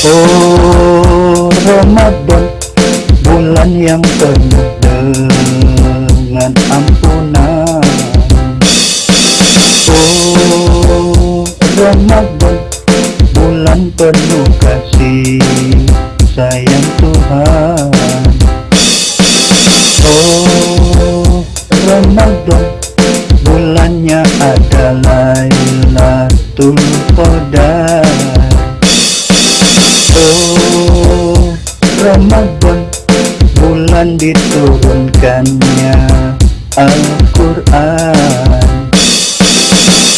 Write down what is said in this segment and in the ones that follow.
Oh Ramadan Bulan yang penuh dengan ampunan. Oh Ramadan Bulan penuh kasih sayang Tuhan. Oh Ramadan Bulannya adalah Lailatul Qadar Ramadan Bulan diturunkannya Al-Quran.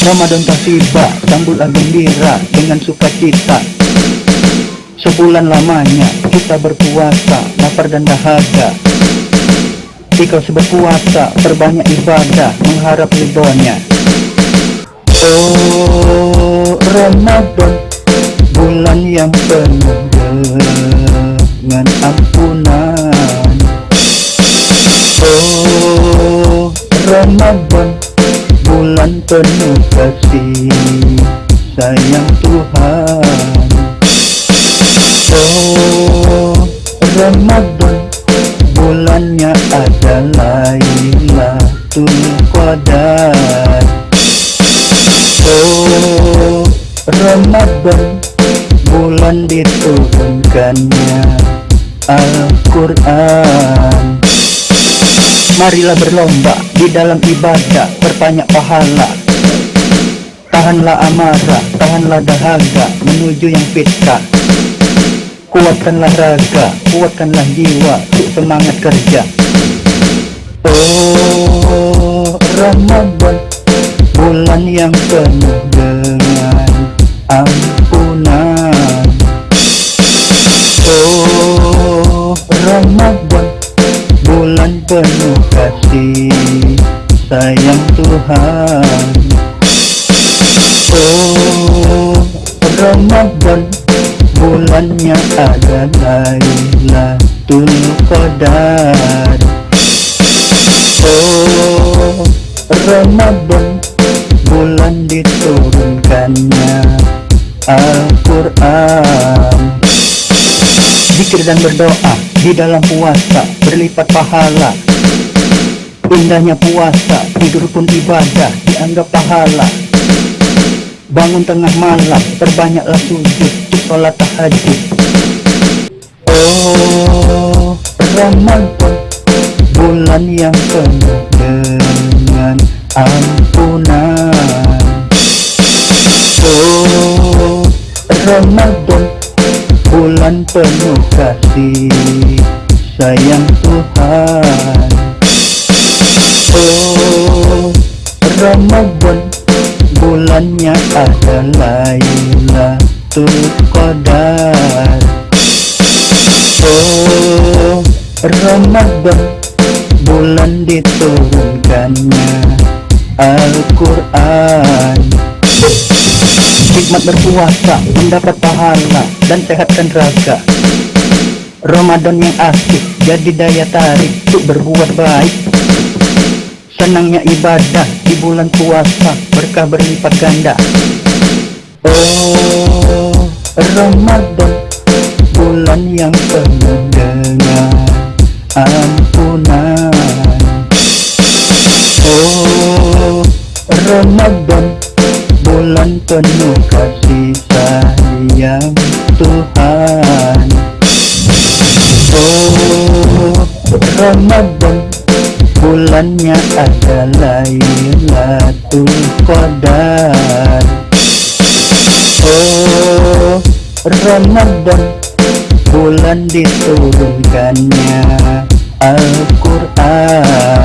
Ramadan tak tiba Sambutlah gembira dengan sukacita. Sebulan lamanya kita berpuasa Lapar dan dahaga Ikhlas berpuasa Perbanyak ibadah Mengharap ridhonya. Oh Ramadan Bulan yang penuh dengan ampunan. Oh Ramadan Bulan penuh kasih sayang Tuhan. Oh Ramadan Bulannya adalah Lailatul Qadar. Oh Ramadan Bulan diturunkannya Al-Quran. Marilah berlomba di dalam ibadah Berbanyak pahala. Tahanlah amarah, tahanlah dahaga Menuju yang fitrah. Kuatkanlah raga, kuatkanlah jiwa Untuk semangat kerja. Oh Ramadan Bulan yang penuh dengan ampunan penuh kasih sayang Tuhan. Oh Ramadan Bulannya adalah Lailatul Qadar. Oh Ramadan Bulan diturunkannya Al-Quran. Zikir dan berdoa di dalam puasa berlipat pahala. Indahnya puasa, tidur pun ibadah dianggap pahala. Bangun tengah malam, perbanyaklah sujud sholat tahajud. Oh Ramadan Bulan yang penuh dengan ampunan kasih sayang Tuhan. Oh Ramadan Bulannya adalah Lailatul Qadar. Oh Ramadan Bulan diturunkannya Al-Quran. Hikmat berpuasa Mendapat pahala Dan sehatkan raga Ramadan yang asik Jadi daya tarik Untuk berbuat baik. Senangnya ibadah Di bulan puasa Berkah berlipat ganda. Oh Ramadan Bulan yang penuh dengan ampunan. Oh Ramadan Bulan penuh kasih sayang Tuhan Ramadan Bulannya adalah Lailatul Qadar. Oh Ramadan Bulan diturunkannya Al-Quran